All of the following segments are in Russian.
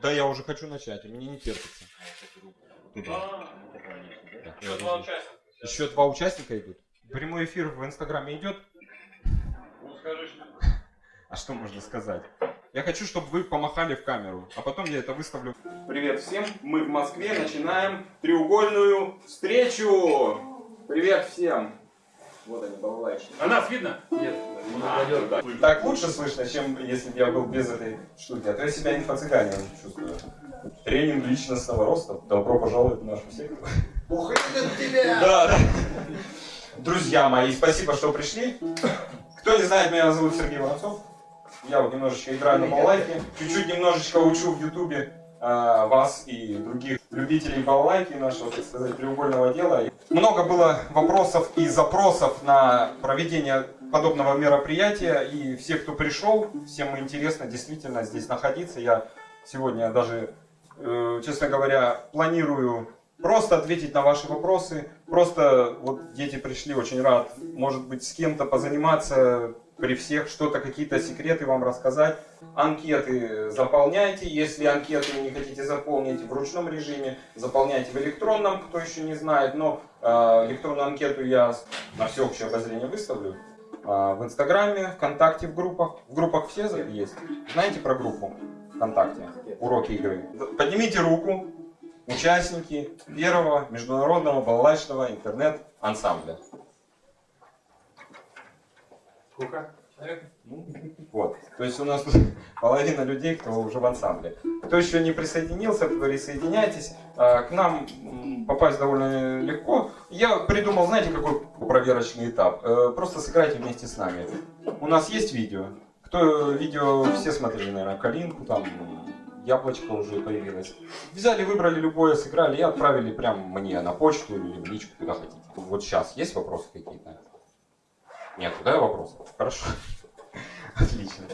Да, я уже хочу начать, и мне не терпится. А, Так, Еще два участника. Еще два участника идут. Прямой эфир в Инстаграме идет. Ну скажи, что А что можно сказать? Я хочу, чтобы вы помахали в камеру, а потом я это выставлю. Привет всем, мы в Москве начинаем треугольную встречу. Привет всем. Вот они, балалайчики. А нас видно? Нет, Так лучше слышно, чем если бы я был без этой штуки. А то я себя инфо-цыганином чувствую. Тренинг личностного роста. Добро пожаловать в нашу секту. Ух, это тебя! Да, да. Друзья мои, спасибо, что пришли. Кто не знает, меня зовут Сергей Воронцов. Я вот немножечко играю на балалайке, чуть-чуть немножечко учу в Ютубе а, вас и других любителей балалайки нашего, так сказать, треугольного дела. Много было вопросов и запросов на проведение подобного мероприятия, и все, кто пришел, всем интересно действительно здесь находиться. Я сегодня даже, э, честно говоря, планирую просто ответить на ваши вопросы. Просто вот дети пришли, очень рад, может быть, с кем-то позаниматься при всех, что-то, какие-то секреты вам рассказать. Анкеты заполняйте, если анкеты не хотите заполнить в ручном режиме, заполняйте в электронном, кто еще не знает, но э, электронную анкету я на всеобщее обозрение выставлю. Э, в Инстаграме, ВКонтакте, в группах. В группах все есть. Знаете про группу ВКонтакте? Уроки игры. Поднимите руку, участники первого международного балалайчного интернет-ансамбля. Сколько? Ну, Вот. То есть у нас половина людей, кто уже в ансамбле. Кто еще не присоединился, присоединяйтесь. А, К нам попасть довольно легко. Я придумал, знаете, какой проверочный этап? Э, Просто сыграйте вместе с нами. У нас есть видео. Кто видео все смотрели, наверное, Калинку, там яблочко уже появилось. Взяли, выбрали любое, сыграли и отправили прям мне на почту или в личку, куда хотите. Вот сейчас есть вопросы какие-то? Нет, да, вопросов? Хорошо. Отлично.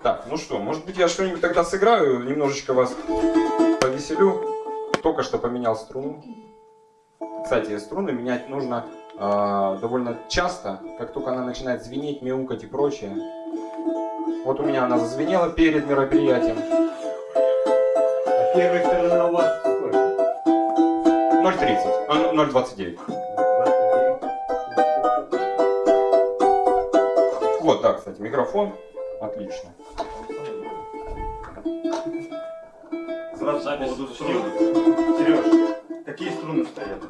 Так, ну что, может быть я что-нибудь тогда сыграю, немножечко вас повеселю. Только что поменял струну. Кстати, струны менять нужно э, довольно часто, как только она начинает звенеть, мяукать и прочее. Вот у меня она зазвенела перед мероприятием. А первая сторона у вас сколько? 0.30, а, 0.29. Вот, да, кстати, микрофон. Отлично. Сразу по поводу струн. Сереж, какие струны стоят?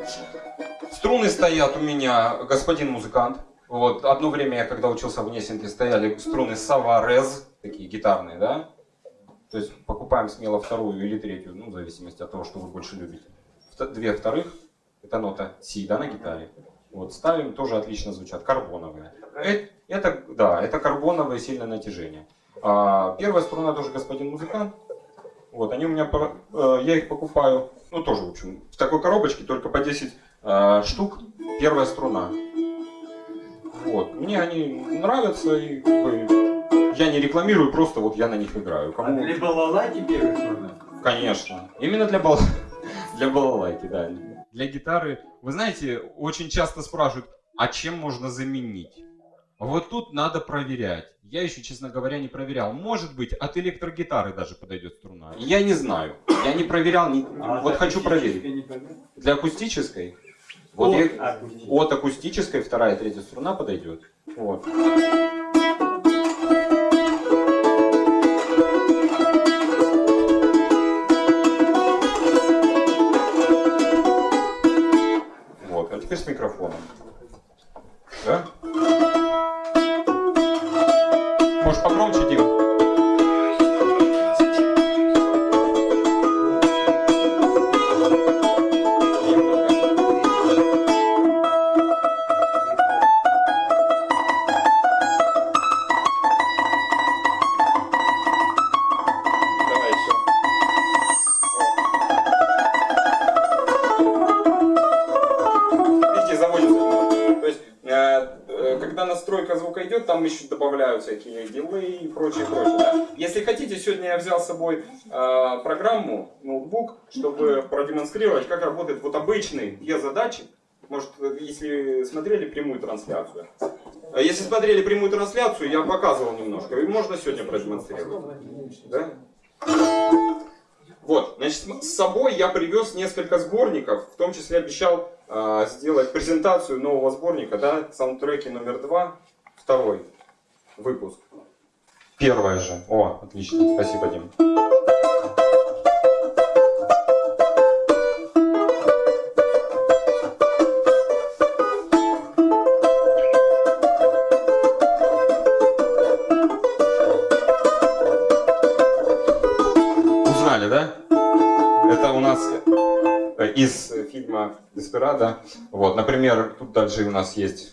Струны стоят у меня, господин музыкант. Вот, одно время я, когда учился в Несинке, стояли струны Саварез, такие гитарные, да? То есть покупаем смело вторую или третью, ну, в зависимости от того, что вы больше любите. Две вторых, это нота Си, да, на гитаре. Вот, ставим, тоже отлично звучат, карбоновые. Э- Это, да, это карбоновое сильное натяжение. А, первая струна тоже господин музыкант. Вот, они у меня, э, я их покупаю, ну, тоже, в общем, в такой коробочке, только по 10 э, штук, первая струна. Вот, мне они нравятся, и я не рекламирую, просто вот я на них играю. А Кому... для балалайки первая сторона? Конечно. Именно для, бал... для балалайки, да. Для гитары, вы знаете, очень часто спрашивают, а чем можно заменить? Вот тут надо проверять. Я еще, честно говоря, не проверял. Может быть, от электрогитары даже подойдет струна. Я не знаю. Я не проверял. не- А Вот от хочу проверить. Для акустической? Вот От я- акустической. от акустической вторая, третья струна подойдет. Вот, добавляют всякие дилей и прочее, прочее. да. Если хотите, сегодня я взял с собой э, программу, ноутбук, чтобы продемонстрировать, как работает вот обычный E-задатчик. Может, если смотрели прямую трансляцию. Э, Если смотрели прямую трансляцию, я показывал немножко. И можно сегодня продемонстрировать. Да? Значит, с собой я привез несколько сборников, в том числе обещал э, сделать презентацию нового сборника, да, саундтреки номер два, второй выпуск. Первое же. О, отлично, спасибо, Дим. Узнали, да? Это у нас э, из фильма Деспирадо. Вот, например, тут дальше у нас есть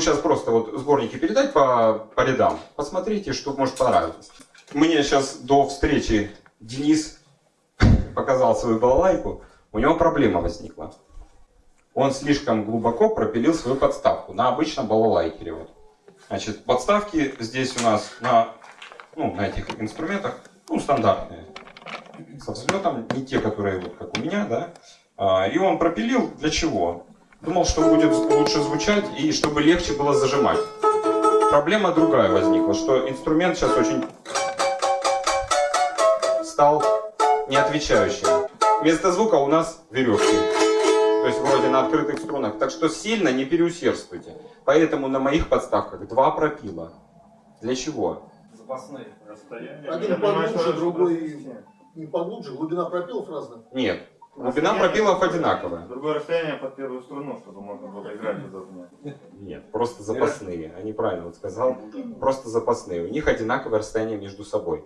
сейчас просто вот сборники передать по, по рядам. Посмотрите, что может понравиться. Мне сейчас до встречи Денис показал свою балалайку. У него проблема возникла. Он слишком глубоко пропилил свою подставку на обычном балалайкере. Вот. Значит, подставки здесь у нас на, ну, на этих инструментах, ну, стандартные. Со взлетом, не те, которые вот как у меня, да. А, И он пропилил для чего? Думал, что будет лучше звучать и чтобы легче было зажимать. Проблема другая возникла, что инструмент сейчас очень стал неотвечающим. Вместо звука у нас веревки. То есть вроде на открытых струнах. Так что сильно не переусердствуйте. Поэтому на моих подставках два пропила. Для чего? Запасные. Расстояние. Один поглубже, другой не поглубже. Глубина пропилов разная. Нет. Глубина пропилов одинаковая. Другое расстояние под первую струну, чтобы можно было играть удобнее. Нет, просто запасные. Они правильно вот сказал. Просто запасные. У них одинаковое расстояние между собой.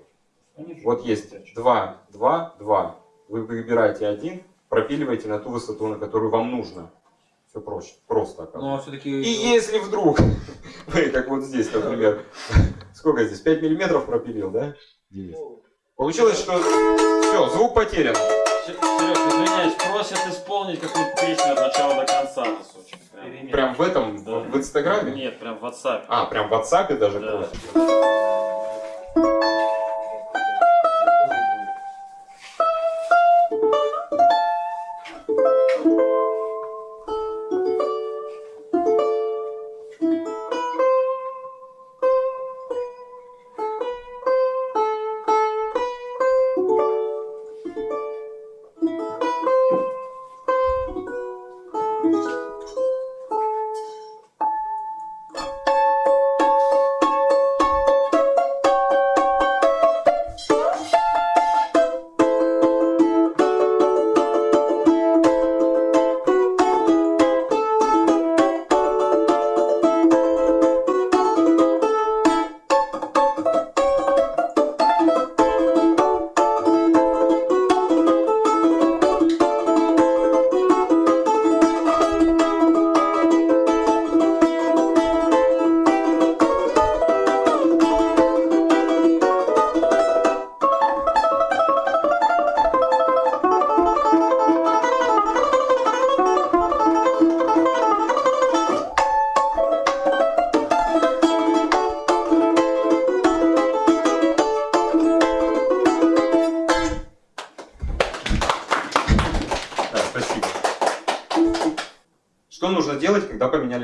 Вот есть 2, 2, 2. Вы выбираете один, пропиливаете на ту высоту, на которую вам нужно. Все проще. Просто Но оказывается. все-таки... И если вдруг, вы как вот здесь, например, сколько здесь, 5 миллиметров пропилил, да? Денис? Получилось, что все, звук потерян. Серег, просят исполнить какую-то песню от начала до конца, сути. Прям. Прям в этом, Да. в инстаграме? Нет, прям в WhatsApp. А, прям в WhatsApp даже Да. просят?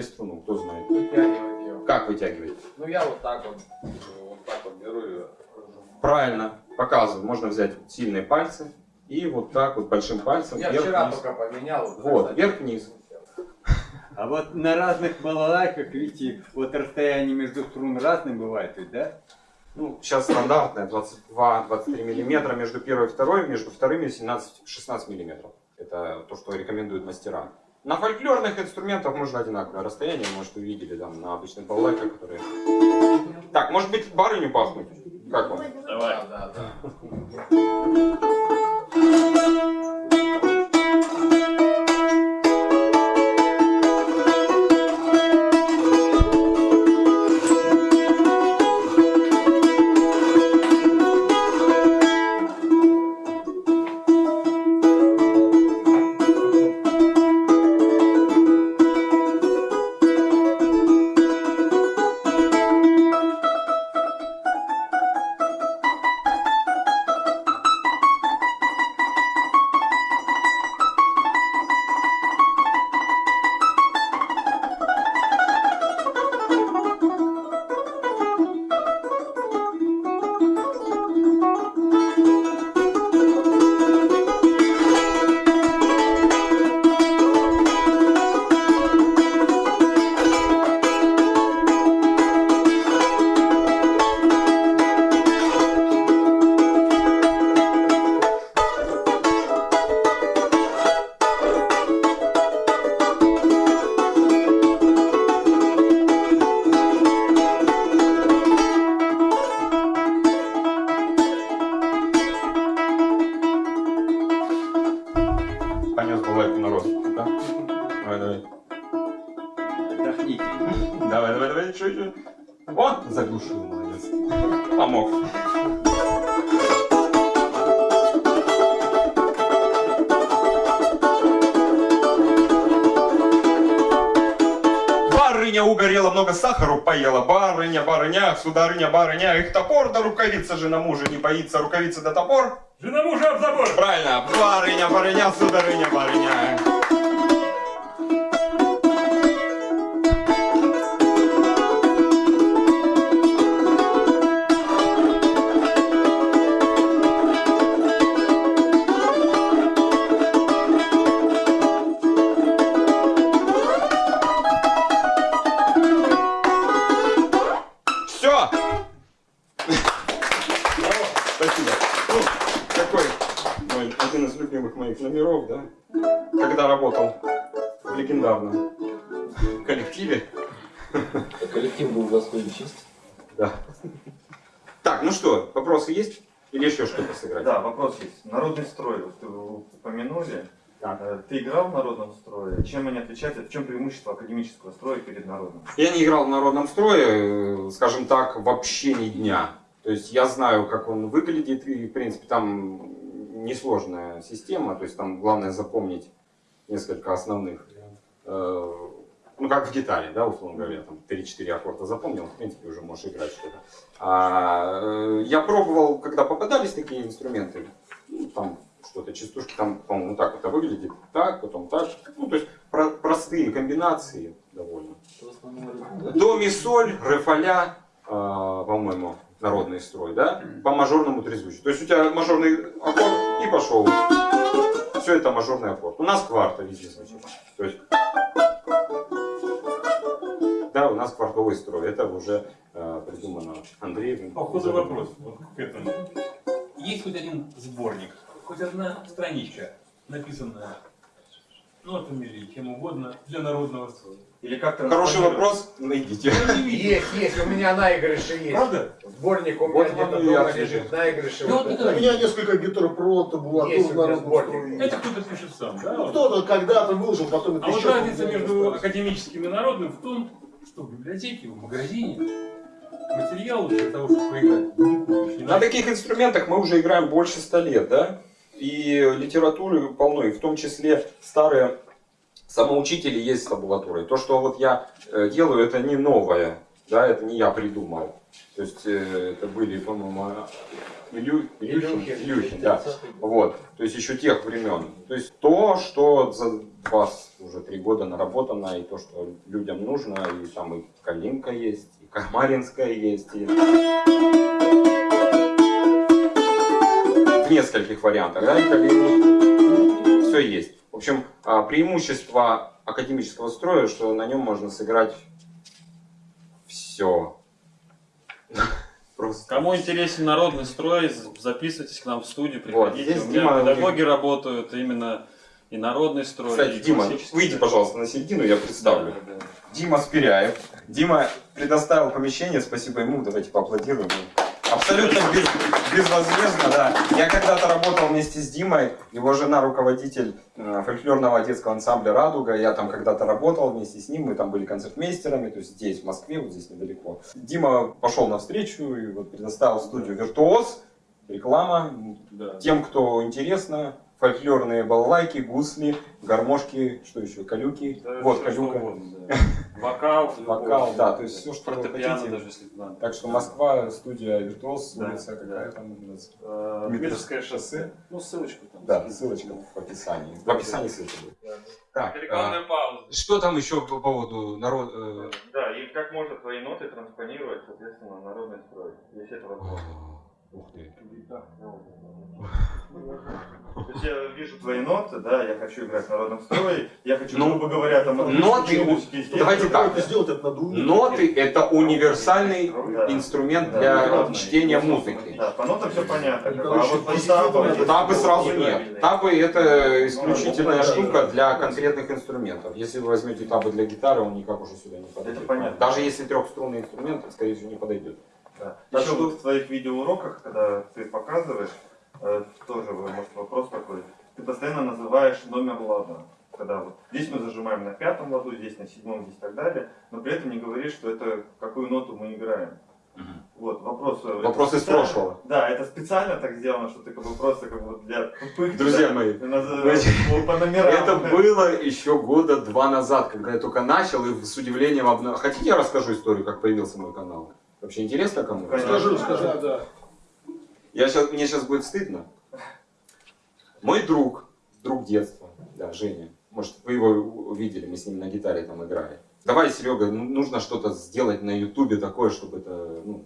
Поменяли струну? Кто знает? Вытягивать ее. Как вытягивать? Ну я вот так вот, вот так вот беру ее. Правильно, показываю. Можно взять сильные пальцы и вот так вот большим пальцем Я вверх вчера вниз. только поменял. Вот, вверх-вниз. А вот на разных балалайках, видите, вот расстояние между струн разным бывает, ведь, да? Ну, сейчас стандартная 22-23 миллиметра между первой и второй, между вторыми 17-16 миллиметров. Это то, что рекомендуют мастера. На фольклорных инструментах можно одинаковое расстояние, может увидели там на обычных балалайках, которые... Так, может быть барыню пахнуть? Как вам? Давай. Да, да, поела. Барыня, барыня, сударыня, барыня. Их топор да рукавица жена мужа не боится. Рукавица да топор. Жена мужа об забор! Правильно. Барыня, барыня, сударыня, барыня. Народный строй, вот вы упомянули. Так. Э, Ты играл в народном строе? Чем они отличаются? В чем преимущество академического строя перед народным? Я не играл в народном строе, э, скажем так, вообще ни дня. То есть я знаю, как он выглядит, и, в принципе, там несложная система, то есть там главное запомнить несколько основных, э, ну как в гитаре, да, условно говоря, там 3-4 аккорда запомнил, в принципе, уже можешь играть что-то. А, э, я пробовал, когда попадались такие инструменты, ну, там что-то, частушки, там, по-моему, так это выглядит, так, потом так, ну, то есть про- простые комбинации довольно. До, ми, соль, ре, фа, ля, а, по-моему, народный строй, да? По мажорному трезвучию. То есть у тебя мажорный аккорд и пошел. Все это мажорный аккорд. У нас кварта везде звучит. То есть, да, у нас квартовый строй. Это уже э, придумано Андреем. Походу вопрос вот к этому. Есть хоть один сборник, хоть одна страничка, написанная нотами или чем угодно для народного строя. Или как Хороший вопрос, найдите. Видел. Есть, есть, у меня наигрыши есть. Правда? Сборник у меня Вот где-то дома лежит, наигрыши. Ну, вот это. У меня несколько табулатур в меня народном сборник. строе. Это кто-то пишет сам, да? Ну, кто-то когда-то выложил, потом это А вот разница между академическим и народным в том, что в библиотеке, в магазине материал для того, чтобы поиграть, не На таких инструментах мы уже играем больше ста лет, да? И литературы полно, и в том числе старые самоучители есть с табулатурой. То, что вот я э, делаю, это не новое, да, это не я придумал. То есть э, это были, по-моему, Илю... Илюхин, Илюхин. Илюхин, да. Вот, то есть еще тех времен. То есть то, что за вас уже три года наработано, и то, что людям нужно, и там и Калинка есть, и Камаринская есть, и... в нескольких вариантах, да, и. Все есть. В общем, а, преимущество академического строя, что на нем можно сыграть все. Просто. Кому интересен народный строй, записывайтесь к нам в студию, Вот, приходите. здесь У меня Дима- педагоги работают именно и народный строй, Кстати, и Дима, выйди, пожалуйста, на середину, я представлю. Да, да, да. Дима Спиряев. Дима предоставил помещение, спасибо ему, давайте поаплодируем. Абсолютно без, безвозмездно, да. Я когда-то работал вместе с Димой, его жена руководитель э, фольклорного детского ансамбля «Радуга», я там когда-то работал вместе с ним, мы там были концертмейстерами, то есть здесь, в Москве, вот здесь недалеко. Дима пошел навстречу и вот предоставил студию «Виртуоз», реклама, Да. тем, кто интересно, фольклорные балалайки, гусли, гармошки, что еще, калюки, Да, вот всё, калюка. угодно, да. Вокал, Вокал, да, то есть всё, что вы хотите. даже если надо. Так что Москва, студия Виртуоз, Да, улица да. какая там нас? Э, Дмитровское шоссе. Ну, ссылочку там. Да, ссылочка в описании. В описании ссылка будет. Так, Рекламная пауза. а, что там еще по поводу народ... э, Да, и как можно твои ноты транспонировать, соответственно, народный строй, если это возможно. Ух ты. То есть я вижу твои ноты, да, я хочу играть в народном строе, я хочу, Ну, грубо говоря, там... ноты у- давайте так. это сделать, это надо уметь. Ноты это универсальный Да. инструмент Да, для главное. чтения музыки. Да, по нотам все понятно. Ну, А вот по табу- надо Табы сразу нет. Табы это исключительная Ну, штука для конкретных инструментов. Если вы возьмете табы для гитары, он никак уже сюда не подойдет. Это понятно. Даже если трехструнный инструмент, скорее всего, не подойдет. Да. Так Еще что- в твоих видеоуроках, когда ты показываешь, э, тоже, может, вопрос такой. Ты постоянно называешь номер лада. когда вот здесь мы зажимаем на пятом ладу, здесь на седьмом, здесь и так далее, но при этом не говорит, что это какую ноту мы играем. Вот, вопрос. э, Вопрос из прошлого. Да, это специально так сделано, что ты как бы просто как бы для тупых. Друзья да, мои, наз- по номерам. Это было еще года два назад, когда я только начал и с удивлением обнаружил. Хотите, я расскажу историю, как появился мой канал? Вообще интересно кому? Конечно. Скажи, скажи. Да, да. Я щас, мне сейчас будет стыдно. Мой друг, друг детства, да, Женя, может, вы его увидели, мы с ним на гитаре там играли. Давай, Серега, ну, нужно что-то сделать на Ютубе такое, чтобы это ну,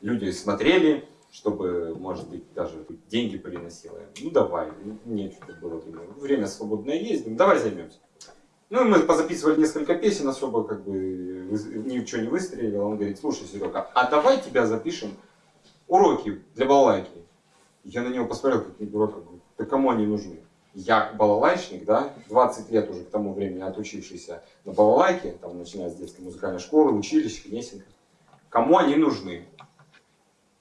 люди смотрели, чтобы, может быть, даже деньги приносило. Ну давай, мне что-то было время. Время свободное есть, давай займемся. Ну, и мы позаписывали несколько песен, особо как бы ничего не выстрелило. Он говорит, слушай, Серега, а давай тебя запишем уроки для балалайки. Я на него посмотрел, как на дурака, говорю, да кому они нужны? Я балалайчник, да, 20 лет уже к тому времени отучившийся на балалайке, там, начиная с детской музыкальной школы, училища, Кнесинка. Кому они нужны?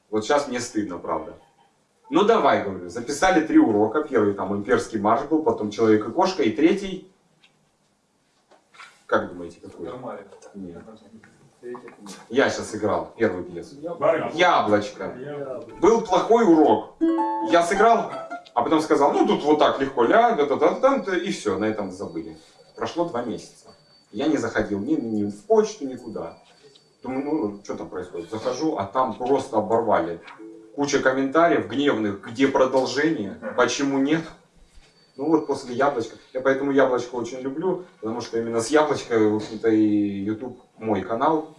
Вот сейчас мне стыдно, правда. Ну давай, говорю, записали три урока. Первый там имперский марш был, потом человек и кошка, и третий... Как думаете, какой? Нет. Я сейчас играл первую пьесу. Яблочко. Был плохой урок. Я сыграл, а потом сказал, ну тут вот так легко ля, да, да, да, да, да, и все, на этом забыли. Прошло два месяца. Я не заходил ни, ни в почту, никуда. Думаю, ну что там происходит? Захожу, а там просто оборвали. Куча комментариев гневных, где продолжение, почему нет. Ну вот после яблочка. Я поэтому яблочко очень люблю, потому что именно с яблочка, в общем-то, и YouTube мой канал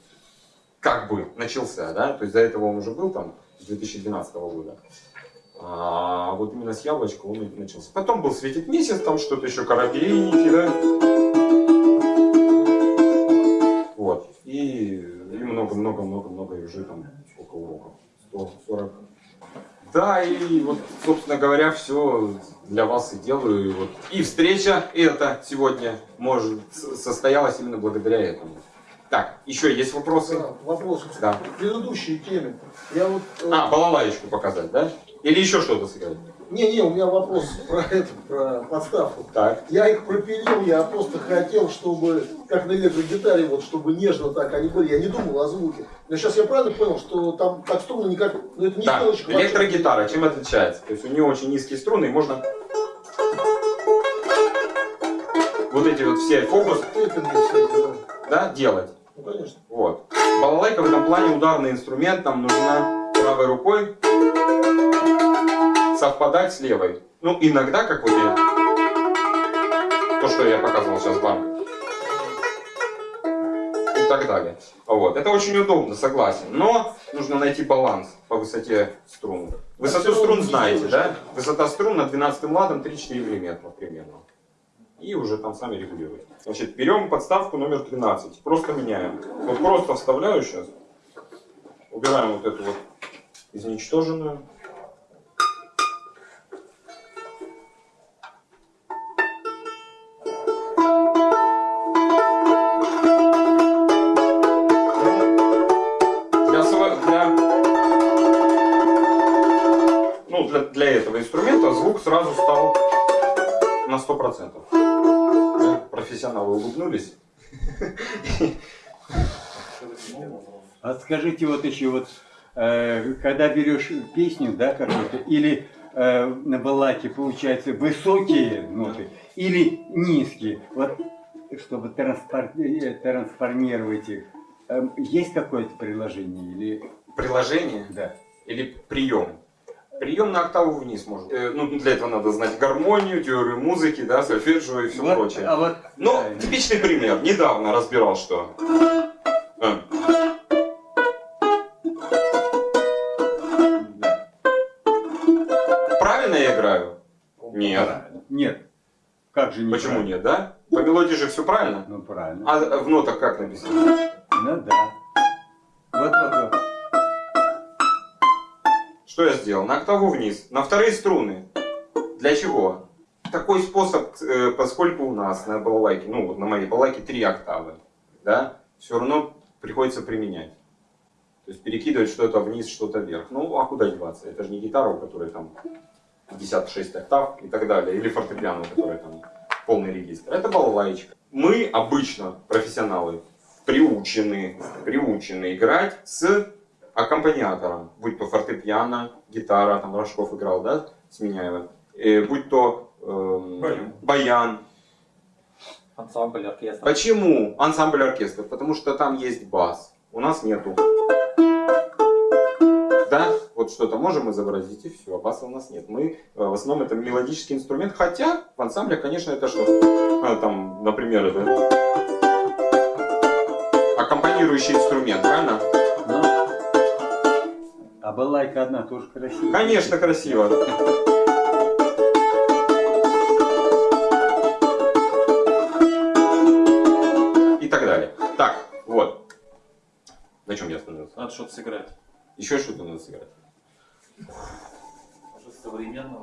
как бы начался, да, то есть до этого он уже был там с 2012 года. А вот именно с яблочка он начался. Потом был светит месяц, там что-то еще коробейники, да. Вот. И и много-много-много-много уже там сколько уроков? 140. Да, и вот, собственно говоря, все для вас и делаю. И, вот. и встреча эта сегодня может состоялась именно благодаря этому. Так, еще есть вопросы? Да, вопрос Да. к предыдущей теме. Я вот... э, А, балалаечку показать, да? Или еще что-то сыграть? Не-не, у меня вопрос про это, про подставку. Так. Я их пропилил, я просто хотел, чтобы, как на электрогитаре, вот, чтобы нежно так они были. Я не думал о звуке. Но сейчас я правильно понял, что там так струны никак... Ну, это не Да, пилочка. электрогитара, чем отличается? То есть у нее очень низкие струны, и можно вот эти вот все всякие, да. да, делать. Ну, конечно. Вот. Балалайка в этом плане ударный инструмент, нам нужно правой рукой совпадать с левой. Ну, иногда, как вот я, то, что я показывал сейчас вам, и так далее. Вот. Это очень удобно, согласен. Но нужно найти баланс по высоте струн. Высоту струн знаете, да? Высота струн на 12 ладом 3-4 мм примерно. И уже там сами регулируете. Значит, берем подставку номер 13. Просто меняем. Вот просто вставляю сейчас. Убираем вот эту вот изничтоженную. Сразу стал на 100%. Да? Профессионалы улыбнулись. А скажите вот еще вот, э, когда берешь песню, да, какую-то, или э, на балаке получается высокие ноты или низкие, вот чтобы транспор- э, трансформировать их, э, есть какое-то приложение или Приложение да? или прием. Прием на октаву вниз можно. Э, ну, для этого надо знать гармонию, теорию музыки, да, сольфеджио и все Вот, прочее. а вот Ну, да, типичный пример. Недавно разбирал, что. Да. Правильно я играю? Нет. Правильно. Нет. Как же не Почему нет, да? По мелодии же все правильно. Ну правильно. А в нотах как написано? Ну да. Вот, вот, вот. Что я сделал? На октаву вниз, на вторые струны. Для чего? Такой способ, э, поскольку у нас на балалайке, ну вот на моей балалайке три октавы, да, все равно приходится применять. То есть перекидывать что-то вниз, что-то вверх. Ну, а куда деваться? Это же не гитара, у которой там 56 октав и так далее. Или фортепиано, у которой там полный регистр. Это балалайчик. Мы обычно, профессионалы, приучены, приучены играть с аккомпаниатором. Будь то фортепиано, гитара, там Рожков играл, да, с Миняевым. Э, будь то эм, Баян. баян. Ансамбль, оркестр. Почему ансамбль оркестр? Потому что там есть бас. У нас нету. Да, вот что-то можем изобразить и все, а баса у нас нет. Мы э, в основном это мелодический инструмент, хотя в ансамбле, конечно, это что? А, там, например, это аккомпанирующий инструмент, правильно? А балалайка одна тоже красивая. Конечно, красиво. И так далее. Так, вот. На чем я остановился? Надо что-то сыграть. Еще что-то надо сыграть. Современно.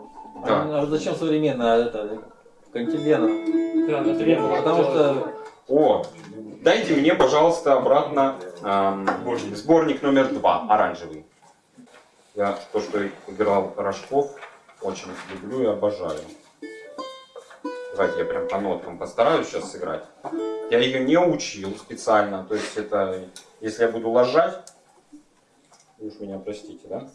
Да. А зачем современно? А Это континент. Да. Потому что О, дайте мне, пожалуйста, обратно эм, сборник номер два, оранжевый. Я то, что играл Рожков, очень люблю и обожаю. Давайте я прям по ноткам постараюсь сейчас сыграть. Я ее не учил специально, то есть это, если я буду ложать, уж меня простите, да?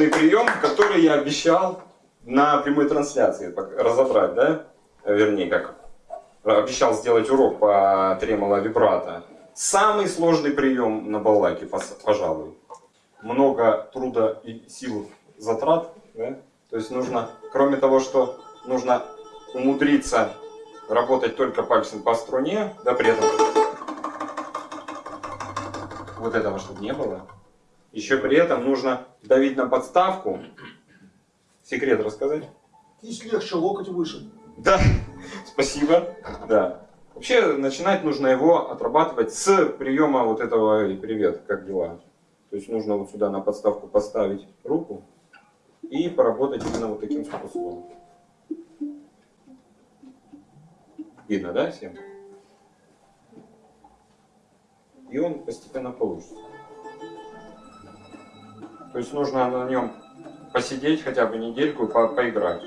Сложный прием, который я обещал на прямой трансляции разобрать, да? Вернее, как обещал сделать урок по тремоло вибрато. Самый сложный прием на балалайке, пожалуй. Много труда и сил затрат, да? То есть нужно, кроме того, что нужно умудриться работать только пальцем по струне, да, при этом вот этого, чтобы не было. Еще при этом нужно давить на подставку. Секрет рассказать? Кисть легче, локоть выше. Да, спасибо. Да. Вообще начинать нужно его отрабатывать с приема вот этого и привет, как дела. То есть нужно вот сюда на подставку поставить руку и поработать именно вот таким способом. Видно, да, всем? И он постепенно получится. То есть нужно на нем посидеть хотя бы недельку и по- поиграть.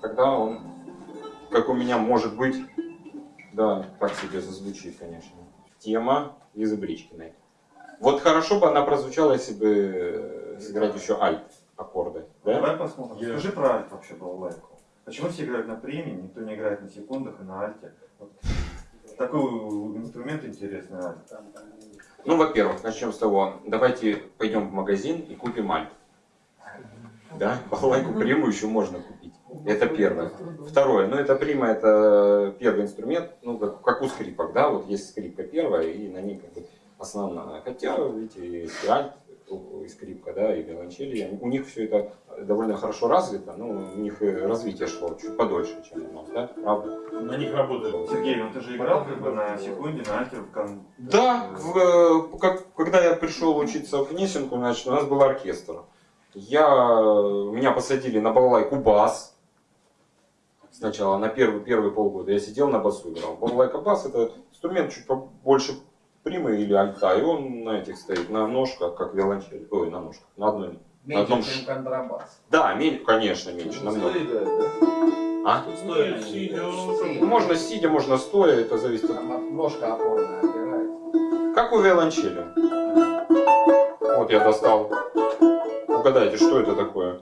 Тогда он как у меня может быть, да, так себе зазвучит, конечно. Тема Лизы Бричкиной. Вот хорошо бы она прозвучала, если бы э, сыграть еще альт аккорды, да? Давай посмотрим. Скажи про альт вообще балалайку. Почему все играют на премии, никто не играет на секундах и на альте? Вот Такой инструмент интересный альт. Ну, во-первых, начнем с того, давайте пойдем в магазин и купим альт. Да, балалайку приму еще можно купить. Это первое. Второе, ну это прима, это первый инструмент, ну как, как у скрипок, да, вот есть скрипка первая, и на ней как бы основная. Хотя, видите, и альт, и скрипка, да, и виолончели, у них все это довольно хорошо развито, ну, у них и развитие шло чуть подольше, чем у нас, да, правда? На них работают. Сергей, ну ты же играл как бы на секунде, на альте в кон... Да, в, э, как- когда я пришел учиться в Гнесинку, значит, у нас был оркестр. Я, меня посадили на балалайку бас. Сначала на первый, первые полгода я сидел на басу играл. Балалайка бас это инструмент чуть побольше примы или альта, и он на этих стоит, на ножках, как виолончель. Ой, на ножках, на одной. На одном ш- контрабас. Да, меньше, конечно, меньше, намного. А? Стоит сидя. Ну, Можно сидя, можно стоя, это зависит от Ножка опорная опирается. Как у виолончели. Вот я достал. Угадайте, что это такое?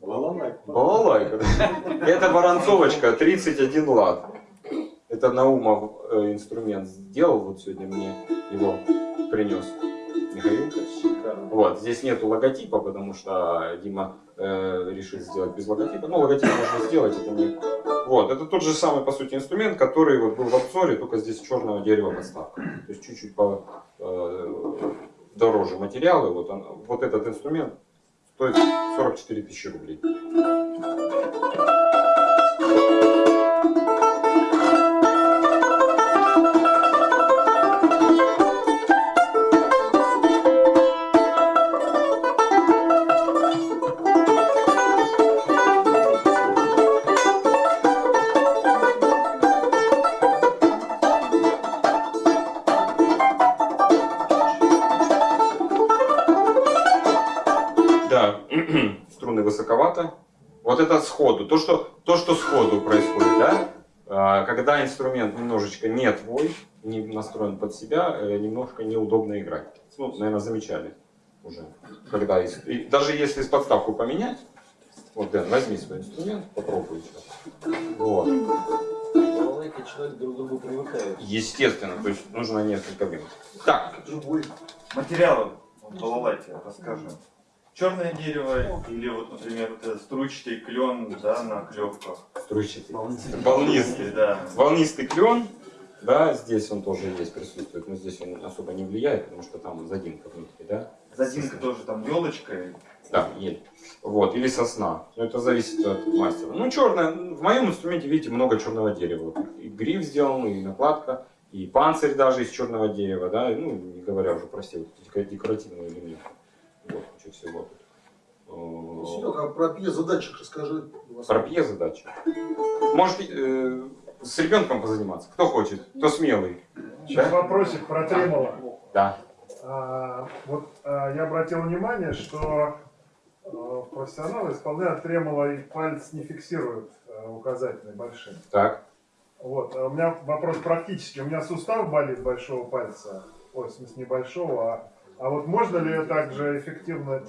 Балалайка. Балалайка. Это воронцовочка, 31 лад. Это Наумов э, инструмент сделал, вот сегодня мне его принес Михаил. Вот, здесь нету логотипа, потому что Дима э, решил сделать без логотипа. Ну, логотип можно сделать, это не... Вот, это тот же самый, по сути, инструмент, который вот был в обзоре, только здесь черного дерева подставка. То есть чуть-чуть по, э, дороже материалы. Вот, он- вот этот инструмент стоит 44 тысячи рублей. Это сходу. То, что, то, что сходу происходит, да? А, Когда инструмент немножечко не твой, не настроен под себя, э, немножко неудобно играть. Ну, наверное, замечали уже. Когда из- и даже если с подставку поменять, вот, Дэн, возьми свой инструмент, попробуй сейчас. Вот. Человек друг к другу привыкает. Естественно, то есть нужно несколько минут. Так, Живой. Материалы в балалайке расскажем. Черное дерево или вот, например, вот этот струйчатый клен да, на клепках. струйчатый. Волнистый. да. Волнистый клен, да, здесь он тоже есть, присутствует, но здесь он особо не влияет, потому что там задинка внутри, да? Задинка тоже там елочкой. Да, ель. Вот, или сосна. Но это зависит от мастера. Ну, черное, в моем инструменте, видите, много черного дерева. И гриф сделан, и накладка, и панцирь даже из черного дерева, да, ну, не говоря уже про все вот эти декоративные элементы. Вот, куча всего тут. Э, Серега, а про пьезодатчик расскажи. Про пьезодачу. Может, э, с ребенком позаниматься? Кто хочет? Кто смелый? Сейчас вопросик про тремоло. Да. А, вот а, я обратил внимание, что а, профессионалы исполняют тремоло и палец не фиксируют а, указательный большим. Так. Вот, а у меня вопрос практически. У меня сустав болит большого пальца, ой, в смысле не большого, а А вот можно ли также эффективно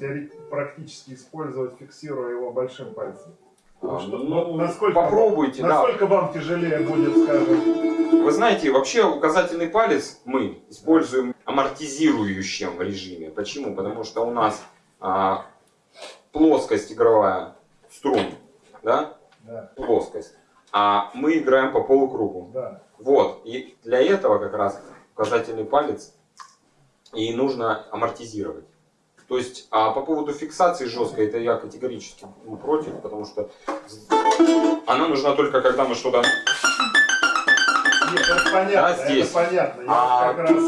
практически использовать, фиксируя его большим пальцем? А, Что- ну, насколько, попробуйте, да. насколько вам тяжелее будет, скажем, Вы знаете, вообще указательный палец мы используем в амортизирующем режиме. Почему? Потому что у нас а, плоскость игровая струн, да? да, Плоскость. А мы играем по полукругу. да. Вот. И для этого как раз указательный палец и нужно амортизировать. То есть, а по поводу фиксации жесткой, это я категорически ну, против, потому что она нужна только когда мы что-то Нет, это понятно, Да, здесь. это понятно. Я А как раз...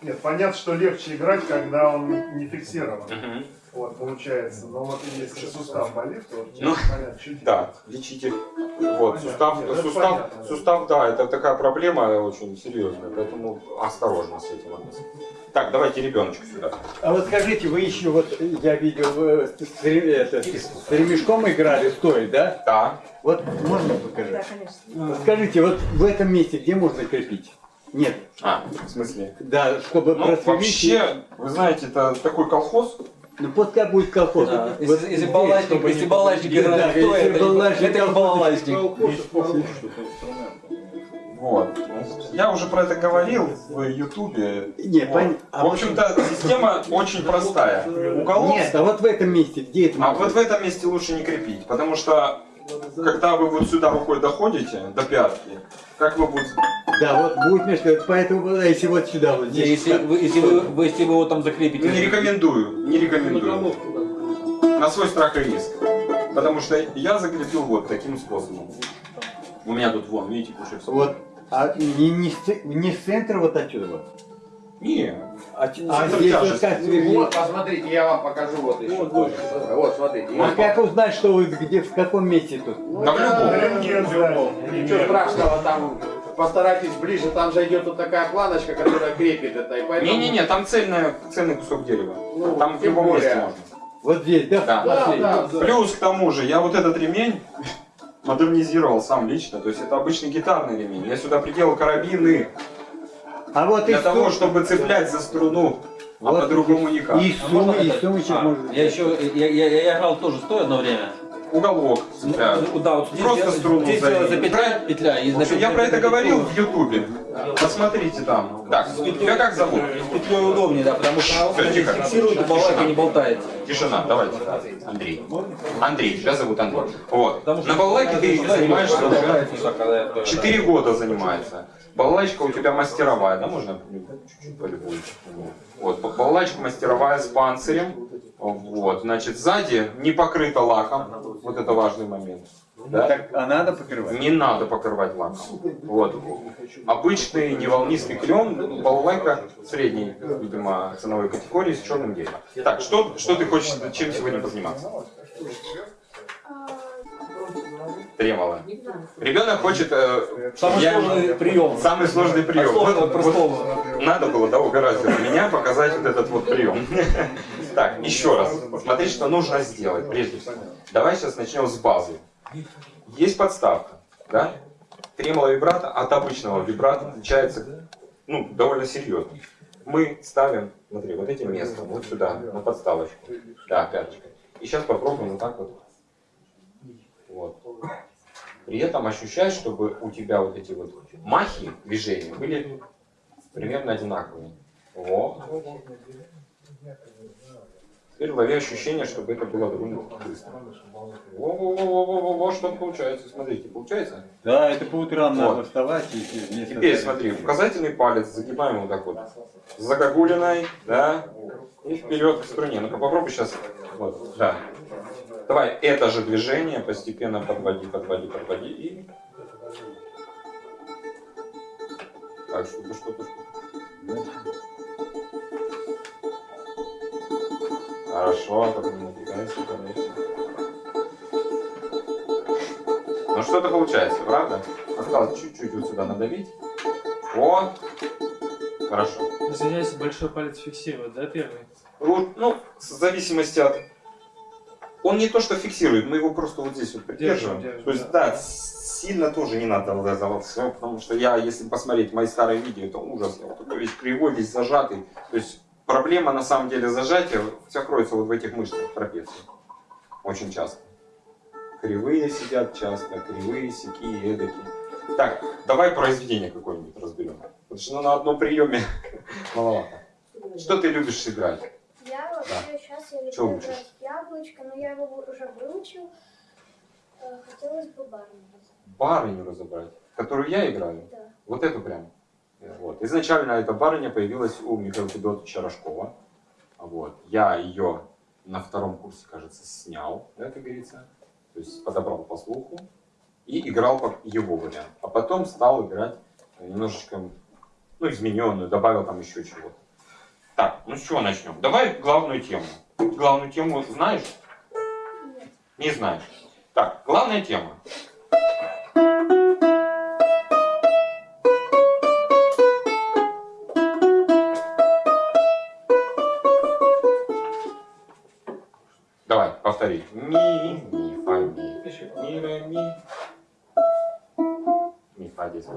Нет, понятно, что легче играть, когда он не фиксирован. Мгм. Вот, получается. Но вот если сустав болит, то Ну, понятно, чуть Да, лечите. Вот, Понятно. сустав, Нет, это сустав, понятно. сустав, да, это такая проблема очень серьезная, поэтому осторожно с этим относиться. Так, давайте ребеночка сюда. А вот скажите, вы еще вот, я видел, с, это, с ремешком играли, стоит, да? Да. Вот можно покажи? Да, конечно. Скажите, вот в этом месте где можно крепить? Нет. А, в смысле? Да, чтобы Ну, просверлить. вообще, вы знаете, это такой колхоз. Ну пускай будет колхоз. Да, Вот если- если балалайчник- не- балалайчник Да, играет, если то это- балалайчник, это балалайчник. Вот. Я уже про это говорил в Ютубе. Не, Вот. пон- а В общем-то, система очень простая. Уголок, Нет, а вот в этом месте, где это а вот в этом месте лучше не крепить, потому что когда вы вот сюда рукой доходите, до пятки, как вы будете... Да, вот будет между, поэтому если вот сюда вот Не, здесь. Если вы, если вы, вы- если вы его там закрепите. Не рекомендую, не рекомендую. На свой страх и риск. Потому что я закрепил вот таким способом. У меня тут вон, видите, кушай Вот, а не, не, не с центра вот отсюда вот. Не, А, Ну, а здесь вот как. Вот, посмотрите, я вам покажу вот еще. Вот, вот смотрите. А как узнать, что вы где, в каком месте тут? да в любом. Ничего страшного, там постарайтесь ближе, там же идет вот такая планочка, которая крепит это. Поэтому, Не-не-не, там цельная, цельный кусок дерева. Ну, Там в любом более. месте можно. Вот здесь, да? Да. Да, да, да. Плюс к тому же, я вот этот ремень модернизировал сам лично. То есть это обычный гитарный ремень. Я сюда приделал карабины А вот для того, сум- чтобы цеплять за струну. А Вот по-другому никак. И, А сум, можно и сумочек А, можно. Я еще, я, я, я играл тоже стоя одно время. Уголок. Ну, да, вот здесь Просто я- струну здесь за- за петля, петля. И на общем, я про это говорил в Ютубе. Посмотрите там. Так, тебя как зовут? С петлей удобнее, да, потому что она фиксирует, балалайка не болтает. Тишина, давайте. Андрей. Андрей, тебя зовут Андрей. Вот. На балалайке ты занимаешься уже болтает всё, когда я- 4 года занимается. Балалайка у тебя мастеровая, да, можно чуть-чуть полюбуюсь? Вот, балалайка мастеровая с панцирем. Вот, значит, сзади не покрыта лаком. Вот это важный момент. Да? Так, а надо покрывать? Не надо покрывать лаком. Вот. Обычный неволнистый клен, балалайка средней, видимо, ценовой категории с черным деревом. Так, что, что ты хочешь, чем сегодня позаниматься? Тремоло. Ребенок хочет... э, Самый я- сложный прием. Самый сложный прием. От сложного Вот- простому. вот надо было, да, угораздило меня показать вот этот вот прием. Так, еще раз. Смотри, что нужно сделать, прежде всего. Давай сейчас начнем с базы. Есть подставка, да? Тремоло вибрато от обычного вибрато отличается, ну, довольно серьезно. Мы ставим, смотри, вот этим местом, вот сюда, на подставочку. Да, пяточкой. И сейчас попробуем вот так вот. Вот. При этом ощущай, чтобы у тебя вот эти вот махи движения были примерно одинаковые. Во. Теперь лови ощущение, чтобы это было довольно быстро. Во-во-во-во-во-во, что получается? Смотрите, получается? Да, это по утрам Вот. надо вставать и Теперь смотри, указательный палец загибаем вот так вот. С загогулиной, да, и вперед к струне. Ну-ка попробуй сейчас. Вот, да. Давай это же движение постепенно подводи, подводи, подводи и... Так, что-то, что-то. Хорошо, только не напрягайся, конечно. Ну что-то получается, правда? Осталось чуть-чуть вот сюда надавить. О! Хорошо. Извиняюсь, большой палец фиксирует, да, первый? Вот, ну, в зависимости от... Он не то что фиксирует, мы его просто вот здесь вот придерживаем. Держим, держим, то есть, да, с- сильно тоже не надо все, потому что я, если посмотреть мои старые видео, это ужас. Я вот такой весь кривой, весь зажатый. То есть, проблема на самом деле зажатия вся кроется вот в этих мышцах трапеции. Очень часто. Кривые сидят часто, кривые, сякие, эдакие. Так, давай произведение какое-нибудь разберем. Потому что ну, на одном приеме маловато. Что ты любишь играть? Я вообще сейчас я люблю играть яблочко, но я его уже выучил. Э, Хотелось бы барню. Барыню разобрать, которую я играю. Да. Вот эту прям. Вот. Изначально эта барыня появилась у Михаила Федотовича Рожкова. Вот. Я ее на втором курсе, кажется, снял, да, как говорится. То есть подобрал по слуху и играл как его вариант. А потом стал играть немножечко, ну, измененную, добавил там еще чего-то. Так, ну с чего начнем? Давай главную тему. Главную тему знаешь? Нет. Не знаешь. Так, главная тема. Давай, повтори. Ми, ми, фа, ми. Ми, ре, ми. Ми, фа, здесь.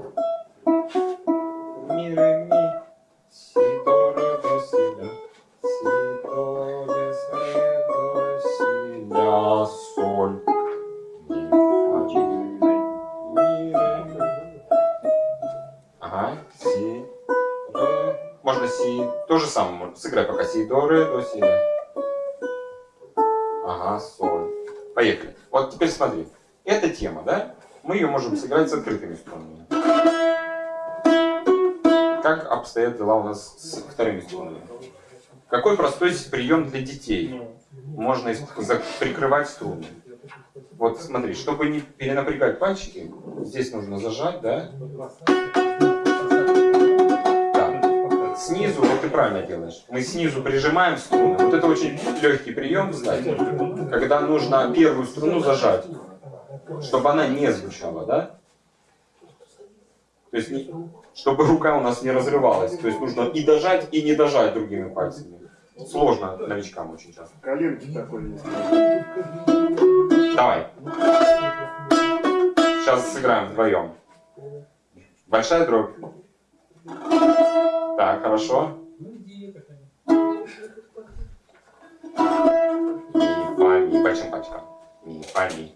До, ре, до, си. Ага, соль. Поехали. Вот теперь смотри. Эта тема, да? Мы ее можем сыграть с открытыми струнами. Как обстоят дела у нас с вторыми струнами? Какой простой прием для детей? Можно прикрывать струны. Вот смотри, чтобы не перенапрягать пальчики, здесь нужно зажать, да? Снизу, вот ты правильно делаешь. Мы снизу прижимаем струны. Вот это очень легкий прием, кстати. Когда нужно первую струну зажать, чтобы она не звучала, да? То есть, не- чтобы рука у нас не разрывалась. То есть нужно и дожать, и не дожать другими пальцами. Сложно новичкам очень часто. Коленки такой есть. Давай. Сейчас сыграем вдвоем. Большая дробь. Так, хорошо. Ми, фа, ми. Большим пальчиком. Ми, фа, ми.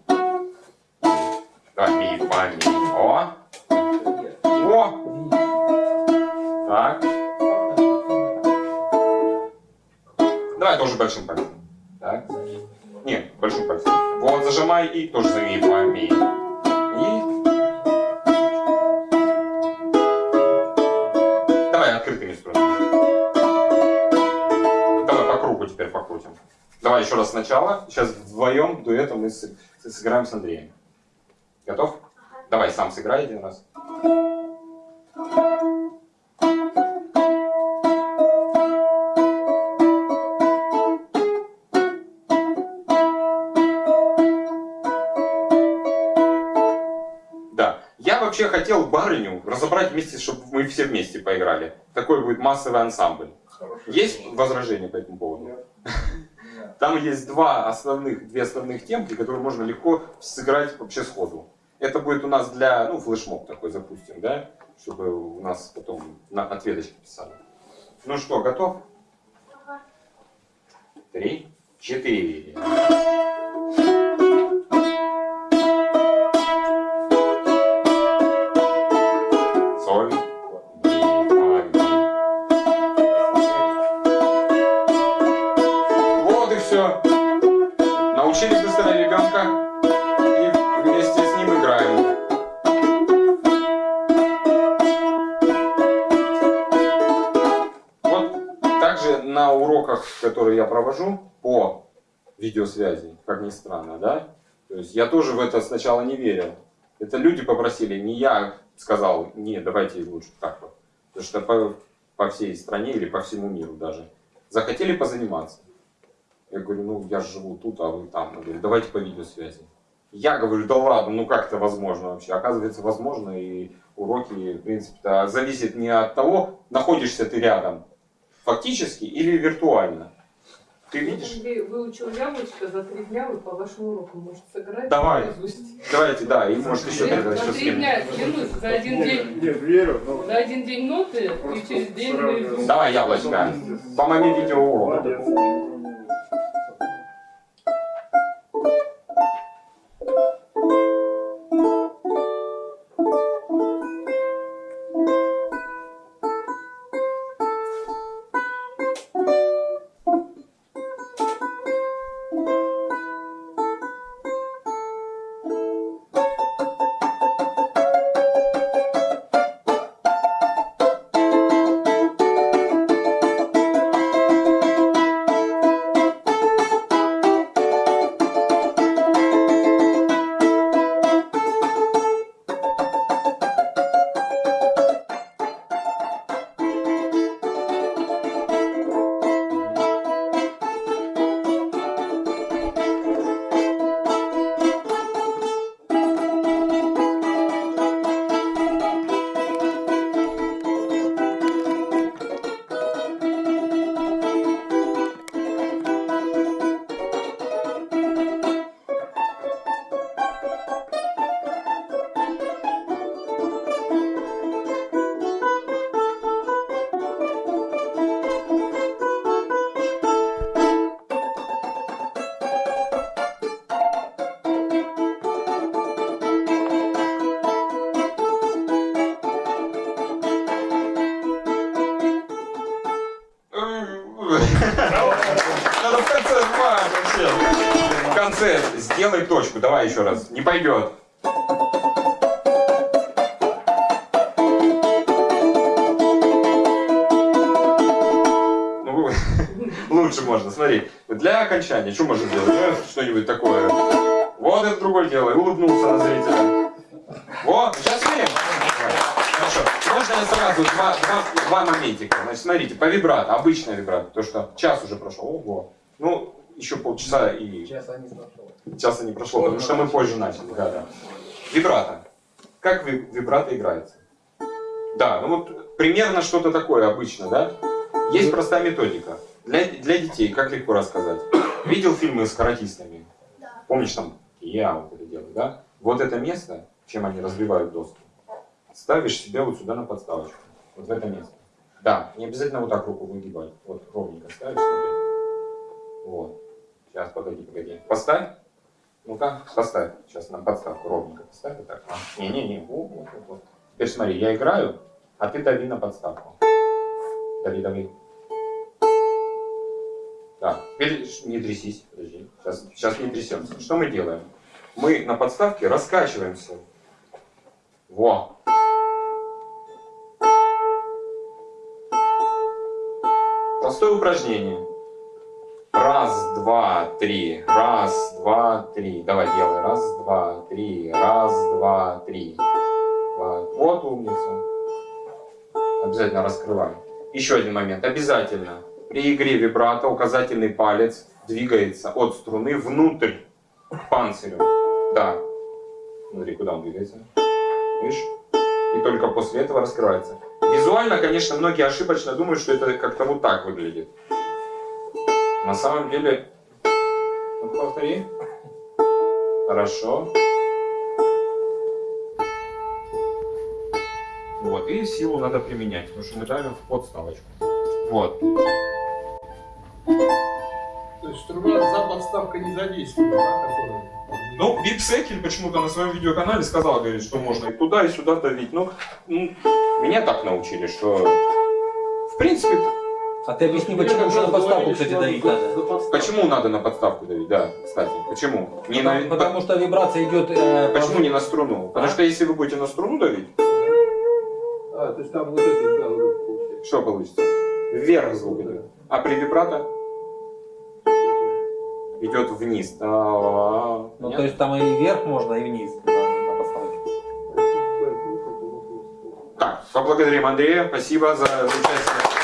Давай, ми, фа, ми. О! О! Так. Давай тоже большим пальцем. Так. Нет, большим пальцем. Вот, зажимай и тоже ми, фа, ми. Давай еще раз сначала. Сейчас вдвоем дуэтом мы сыграем с Андреем. Готов? Давай сам сыграй один раз. Да. Я вообще хотел барыню разобрать вместе, чтобы мы все вместе поиграли. Такой будет массовый ансамбль. Есть возражения по этому поводу? Там есть два основных, две основных темки, которые можно легко сыграть вообще сходу. Это будет у нас для, ну, флешмоб такой запустим, да? Чтобы у нас потом на ответочки писали. Ну что, готов? Три, четыре. Научили быстро ребенка и вместе с ним играем. Вот также на уроках, которые я провожу по видеосвязи, как ни странно, да? То есть я тоже в это сначала не верил. Это люди попросили, не я сказал, не, давайте лучше так вот. Потому что по, по всей стране или по всему миру даже захотели позаниматься. Я говорю, ну я живу тут, а вы там. Он говорит, давайте по видеосвязи. Я говорю, да ладно, ну как это возможно вообще? Оказывается, возможно, и уроки, в принципе, зависит не от того, находишься ты рядом фактически или виртуально. Ты видишь? Андрей выучил яблочко за три дня, вы по вашему уроку можете сыграть. Давай. наизусть. Давайте, да, и может еще тогда еще За с три кем. дня, клянусь, за один день. Нет, верю, но... За один день ноты и через день наизусть. Давай яблочко. По моему Еще раз. Не пойдет. Ну, лучше можно, смотри. Для окончания, что можно сделать? Что-нибудь такое. Вот это другое дело. Улыбнулся на зрителя. Вот, сейчас видим. Хорошо. Можно я сразу два, два, два моментика. Значит, смотрите, по вибрато, обычная вибрато, то что час уже прошел. Ого. Ну, еще полчаса и Часа не прошло. часа не прошло, потому что мы позже начали. Да, да. Вибрато. Как ви- вибрато играется? Да, ну вот примерно что-то такое обычно, да? Есть простая методика. Для, для детей, как легко рассказать. Видел фильмы с каратистами? Да. Помнишь там, я вот это делаю, да? Вот это место, чем они разбивают доску, ставишь себе вот сюда на подставочку. Вот в это место. Да, не обязательно вот так руку выгибать. Вот ровненько ставишь, смотри. Вот. Сейчас, погоди, погоди. Поставь. Ну-ка, поставь. Сейчас на подставку ровненько поставь. Вот так. А, Не-не-не. Вот, вот, вот. Теперь смотри, я играю, а ты дави на подставку. Дави, дави. Так, теперь не трясись, подожди. Сейчас, сейчас не трясемся. Что мы делаем? Мы на подставке раскачиваемся. Во. Простое упражнение. Раз, два, три. Раз, два, три. Давай делай. Раз, два, три. Раз, два, три. Вот умница. Обязательно раскрывай. Еще один момент. Обязательно. При игре вибрато указательный палец двигается от струны внутрь панцирю. Да. Смотри, куда он двигается. Видишь? И только после этого раскрывается. Визуально, конечно, многие ошибочно думают, что это как-то вот так выглядит. На самом деле... Ну, повтори. Хорошо. Вот, и силу надо применять, потому что мы давим в подставочку. Вот. То есть струна за подставкой не задействована, да, которая... Ну, Вип Секель почему-то на своем видеоканале сказал, говорит, что можно и туда, и сюда давить. Ну, ну, меня так научили, что в принципе, А ты объясни, почему еще на подставку, кстати, давить надо? почему надо на подставку давить, да, кстати, почему? Не на, Потому, потому что вибрация идет... э, по- Почему не на струну? Потому что если вы будете на струну давить, А, то есть там вот это, да, вот получается. что получится? Вверх звук идет. А при вибрато идет вниз. А, Ну, то есть там и вверх можно, и вниз. Так, поблагодарим Андрея. Спасибо за участие.